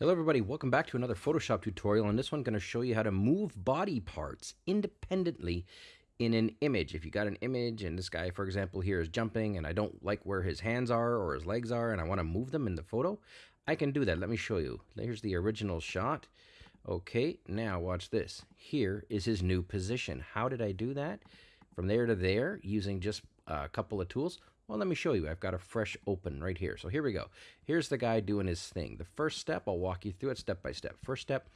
Hello everybody, welcome back to another Photoshop tutorial. and this one, I'm going to show you how to move body parts independently in an image. If you got an image and this guy, for example, here is jumping and I don't like where his hands are or his legs are and I want to move them in the photo, I can do that. Let me show you. Here's the original shot. Okay, now watch this. Here is his new position. How did I do that? From there to there using just a couple of tools. Well, let me show you. I've got a fresh open right here. So here we go. Here's the guy doing his thing. The first step, I'll walk you through it step by step. First step,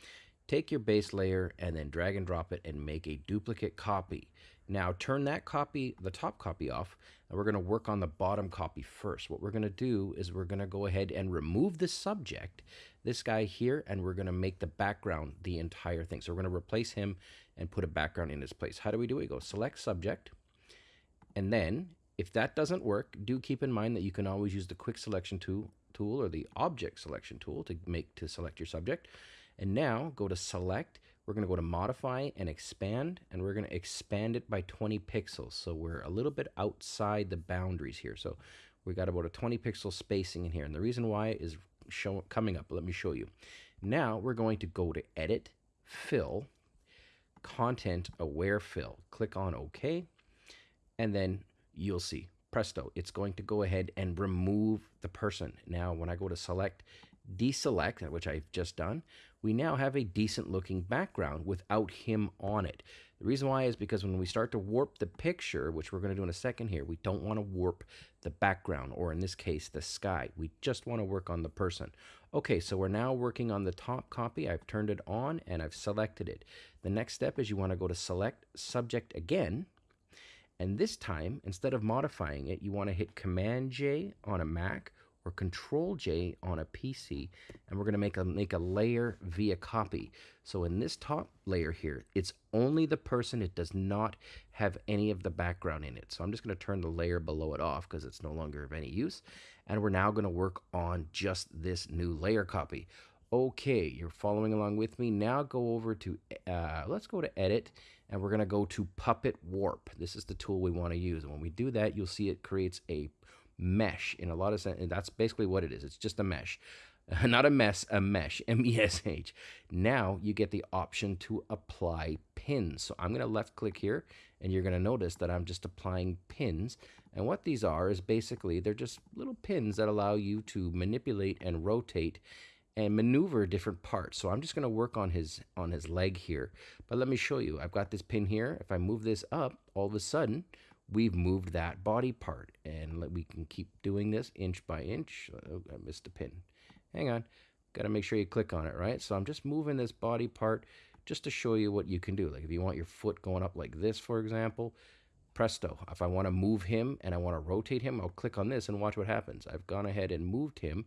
take your base layer and then drag and drop it and make a duplicate copy. Now turn that copy, the top copy off, and we're going to work on the bottom copy first. What we're going to do is we're going to go ahead and remove the subject, this guy here, and we're going to make the background the entire thing. So we're going to replace him and put a background in his place. How do we do it? We go select subject, and then if that doesn't work, do keep in mind that you can always use the quick selection tool, tool or the object selection tool to make to select your subject. And now go to select, we're going to go to modify and expand, and we're going to expand it by 20 pixels. So we're a little bit outside the boundaries here. So we got about a 20 pixel spacing in here. And the reason why is show, coming up. Let me show you. Now we're going to go to edit, fill, content aware fill. Click on OK. And then you'll see, presto, it's going to go ahead and remove the person. Now, when I go to select, deselect, which I've just done, we now have a decent looking background without him on it. The reason why is because when we start to warp the picture, which we're going to do in a second here, we don't want to warp the background, or in this case, the sky. We just want to work on the person. Okay, so we're now working on the top copy. I've turned it on and I've selected it. The next step is you want to go to select subject again, and this time, instead of modifying it, you want to hit Command J on a Mac or Control J on a PC, and we're going to make a make a layer via copy. So in this top layer here, it's only the person. It does not have any of the background in it. So I'm just going to turn the layer below it off because it's no longer of any use. And we're now going to work on just this new layer copy. Okay, you're following along with me. Now go over to, uh, let's go to Edit, and we're to go to Puppet Warp. This is the tool we want to use. And when we do that, you'll see it creates a mesh in a lot of sense. And that's basically what it is. It's just a mesh. Not a mess, a mesh, M-E-S-H. Now you get the option to apply pins. So I'm going to left click here, and you're going to notice that I'm just applying pins. And what these are is basically, they're just little pins that allow you to manipulate and rotate and maneuver different parts. So I'm just going to work on his on his leg here. But let me show you. I've got this pin here. If I move this up, all of a sudden, we've moved that body part. And we can keep doing this inch by inch. Oh, I missed a pin. Hang on. Got to make sure you click on it, right? So I'm just moving this body part just to show you what you can do. Like if you want your foot going up like this, for example, presto. If I want to move him and I want to rotate him, I'll click on this and watch what happens. I've gone ahead and moved him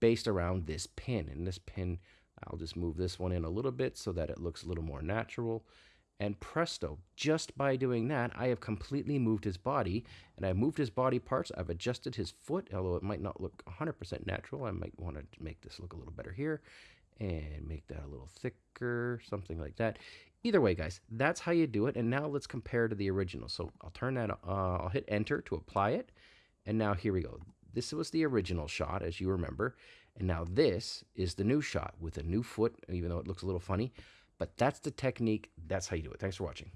based around this pin. And this pin, I'll just move this one in a little bit so that it looks a little more natural. And presto, just by doing that, I have completely moved his body, and I've moved his body parts. I've adjusted his foot, although it might not look 100% natural. I might want to make this look a little better here and make that a little thicker, something like that. Either way, guys, that's how you do it. And now let's compare to the original. So I'll turn that, uh, I'll hit enter to apply it. And now here we go. This was the original shot, as you remember. And now this is the new shot with a new foot, even though it looks a little funny. But that's the technique. That's how you do it. Thanks for watching.